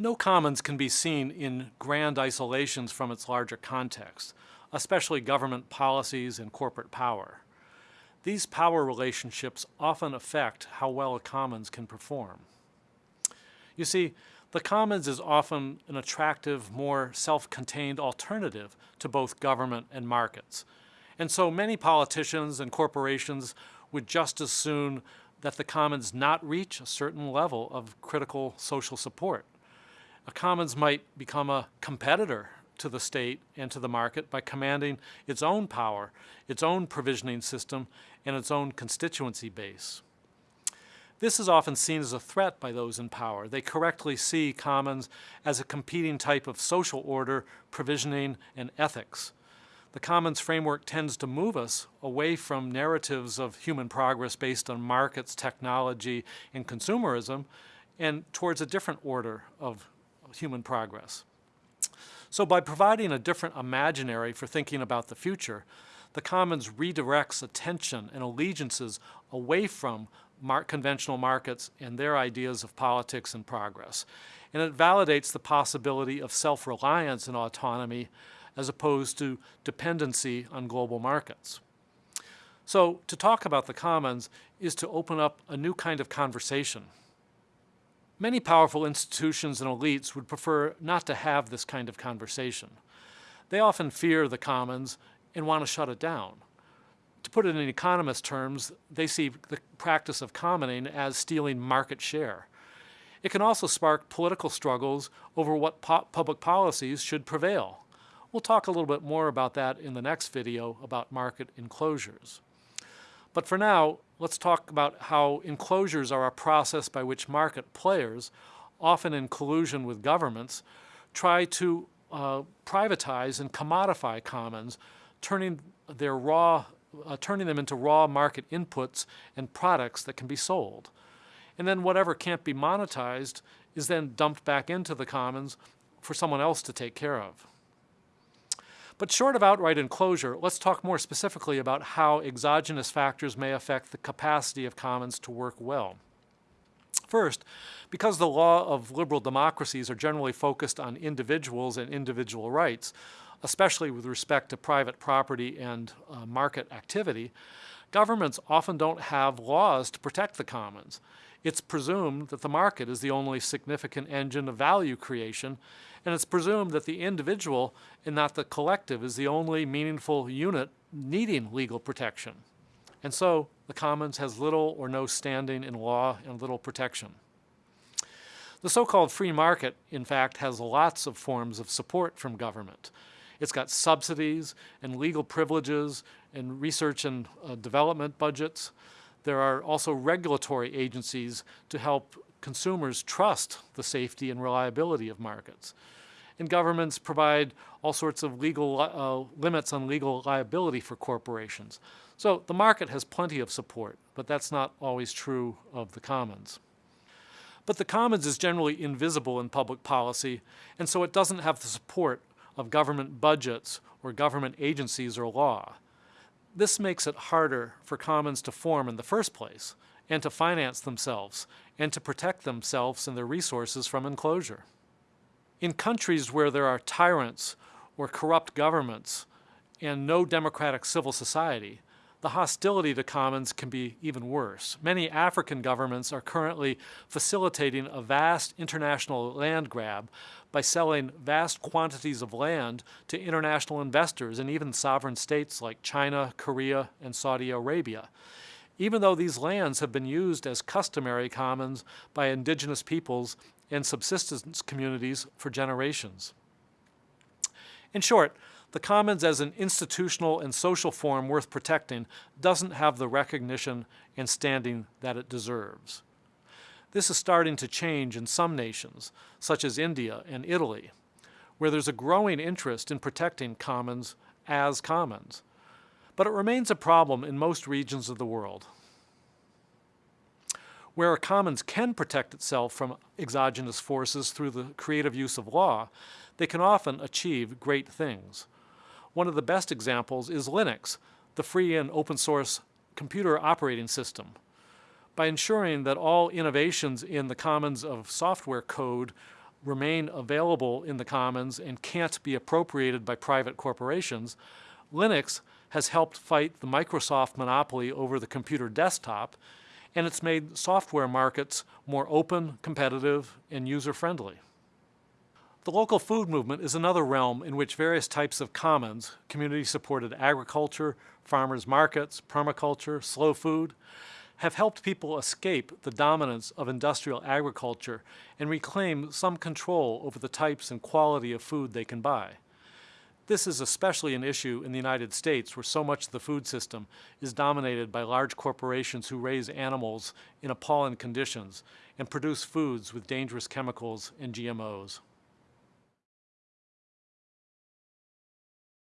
No commons can be seen in grand isolations from its larger context, especially government policies and corporate power. These power relationships often affect how well a commons can perform. You see, the commons is often an attractive, more self-contained alternative to both government and markets. And so many politicians and corporations would just as soon that the commons not reach a certain level of critical social support. A commons might become a competitor to the state and to the market by commanding its own power, its own provisioning system, and its own constituency base. This is often seen as a threat by those in power. They correctly see commons as a competing type of social order, provisioning, and ethics. The commons framework tends to move us away from narratives of human progress based on markets, technology, and consumerism, and towards a different order of human progress. So by providing a different imaginary for thinking about the future, the Commons redirects attention and allegiances away from mar conventional markets and their ideas of politics and progress. And it validates the possibility of self-reliance and autonomy as opposed to dependency on global markets. So to talk about the commons is to open up a new kind of conversation Many powerful institutions and elites would prefer not to have this kind of conversation. They often fear the commons and want to shut it down. To put it in economist terms, they see the practice of commoning as stealing market share. It can also spark political struggles over what po public policies should prevail. We'll talk a little bit more about that in the next video about market enclosures. But for now, let's talk about how enclosures are a process by which market players, often in collusion with governments, try to uh, privatize and commodify commons, turning their raw, uh, turning them into raw market inputs and products that can be sold. And then whatever can't be monetized is then dumped back into the commons for someone else to take care of. But short of outright enclosure, let's talk more specifically about how exogenous factors may affect the capacity of commons to work well. First, because the law of liberal democracies are generally focused on individuals and individual rights, especially with respect to private property and uh, market activity, governments often don't have laws to protect the commons. It's presumed that the market is the only significant engine of value creation and it's presumed that the individual and not the collective is the only meaningful unit needing legal protection. And so the commons has little or no standing in law and little protection. The so-called free market, in fact, has lots of forms of support from government. It's got subsidies and legal privileges and research and uh, development budgets. There are also regulatory agencies to help consumers trust the safety and reliability of markets and governments provide all sorts of legal uh, limits on legal liability for corporations. So the market has plenty of support, but that's not always true of the commons. But the commons is generally invisible in public policy, and so it doesn't have the support of government budgets or government agencies or law. This makes it harder for commons to form in the first place, and to finance themselves, and to protect themselves and their resources from enclosure. In countries where there are tyrants or corrupt governments and no democratic civil society, the hostility to commons can be even worse. Many African governments are currently facilitating a vast international land grab by selling vast quantities of land to international investors and even sovereign states like China, Korea, and Saudi Arabia. Even though these lands have been used as customary commons by indigenous peoples and subsistence communities for generations. In short, the commons as an institutional and social form worth protecting doesn't have the recognition and standing that it deserves. This is starting to change in some nations, such as India and Italy, where there's a growing interest in protecting commons as commons. But it remains a problem in most regions of the world. Where a commons can protect itself from exogenous forces through the creative use of law, they can often achieve great things. One of the best examples is Linux, the free and open source computer operating system. By ensuring that all innovations in the commons of software code remain available in the commons and can't be appropriated by private corporations, Linux has helped fight the Microsoft monopoly over the computer desktop, and it's made software markets more open, competitive, and user-friendly. The local food movement is another realm in which various types of commons, community-supported agriculture, farmers markets, permaculture, slow food, have helped people escape the dominance of industrial agriculture and reclaim some control over the types and quality of food they can buy. This is especially an issue in the United States where so much of the food system is dominated by large corporations who raise animals in appalling conditions and produce foods with dangerous chemicals and GMOs.